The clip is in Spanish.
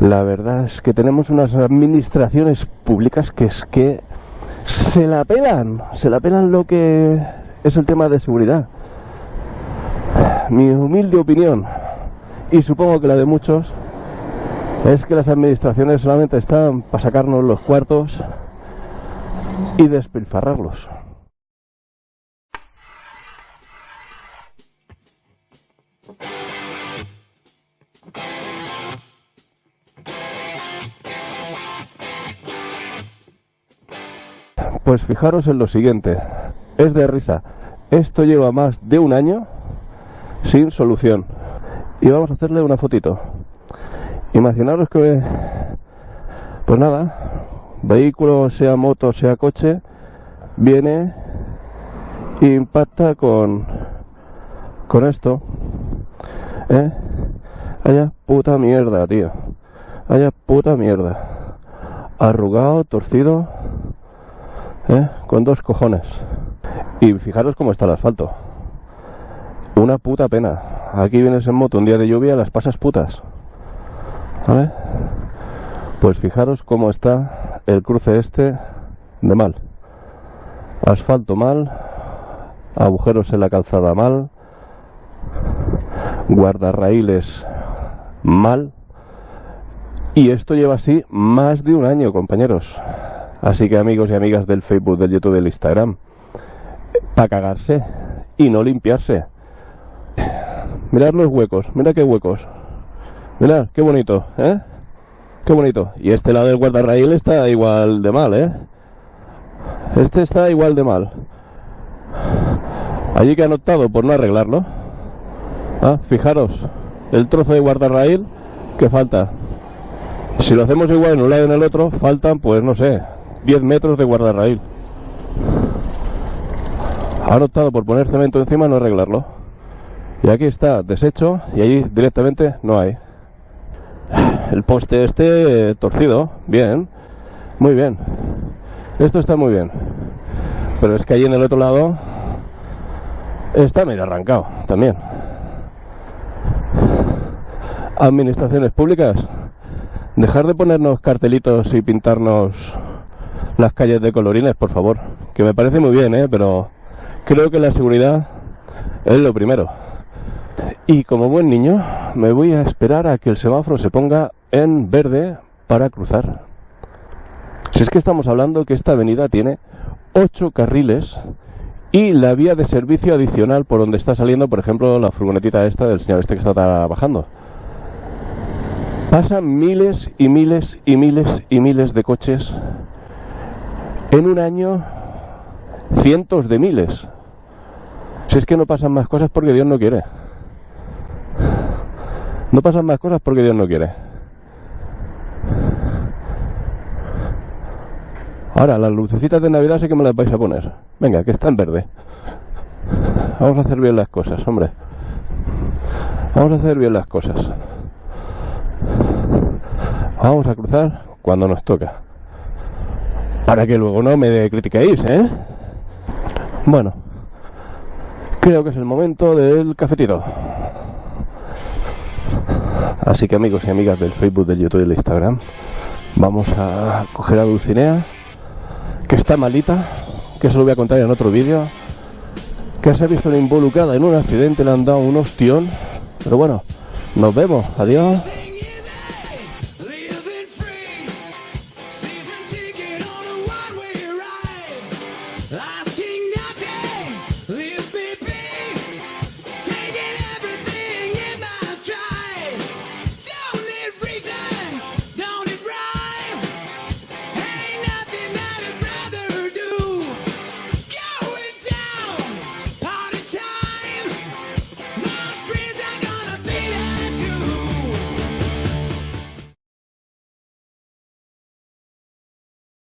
La verdad es que tenemos unas administraciones públicas que es que se la pelan, se la pelan lo que es el tema de seguridad. Mi humilde opinión, y supongo que la de muchos, es que las administraciones solamente están para sacarnos los cuartos y despilfarrarlos. Pues fijaros en lo siguiente, es de risa. Esto lleva más de un año sin solución. Y vamos a hacerle una fotito. Imaginaros que, pues nada, vehículo, sea moto, sea coche, viene e impacta con, con esto. ¿Eh? Haya puta mierda, tío. Haya puta mierda. Arrugado, torcido. ¿Eh? con dos cojones. Y fijaros cómo está el asfalto. Una puta pena. Aquí vienes en moto un día de lluvia, las pasas putas. ¿Vale? Pues fijaros cómo está el cruce este de mal. Asfalto mal, agujeros en la calzada mal, guardarraíles mal. Y esto lleva así más de un año, compañeros. Así que amigos y amigas del Facebook, del YouTube, del Instagram, para cagarse y no limpiarse. Mirad los huecos, mira qué huecos. Mirad, qué bonito, ¿eh? Qué bonito. Y este lado del guardarraíl está igual de mal, ¿eh? Este está igual de mal. Allí que han optado por no arreglarlo. Ah, fijaros, el trozo de guardarraíl que falta. Si lo hacemos igual en un lado y en el otro, faltan, pues no sé, 10 metros de guardarraíl. Han optado por poner cemento encima no arreglarlo. Y aquí está deshecho y allí directamente no hay. El poste este torcido, bien, muy bien. Esto está muy bien. Pero es que allí en el otro lado está medio arrancado también. Administraciones públicas, dejar de ponernos cartelitos y pintarnos las calles de colorines, por favor. Que me parece muy bien, ¿eh? pero creo que la seguridad es lo primero. Y como buen niño, me voy a esperar a que el semáforo se ponga en verde para cruzar. Si es que estamos hablando que esta avenida tiene ocho carriles y la vía de servicio adicional por donde está saliendo, por ejemplo, la furgonetita esta del señor este que está trabajando. Pasan miles y miles y miles y miles de coches en un año, cientos de miles. Si es que no pasan más cosas porque Dios no quiere. No pasan más cosas porque Dios no quiere. Ahora, las lucecitas de Navidad sé que me las vais a poner. Venga, que está en verde. Vamos a hacer bien las cosas, hombre. Vamos a hacer bien las cosas. Vamos a cruzar cuando nos toca. Para que luego no me critiquéis, ¿eh? Bueno, creo que es el momento del cafetito. Así que amigos y amigas del Facebook, del YouTube y del Instagram, vamos a coger a Dulcinea, que está malita, que se lo voy a contar en otro vídeo, que se ha visto involucrada en un accidente, le han dado un ostión, pero bueno, nos vemos, adiós.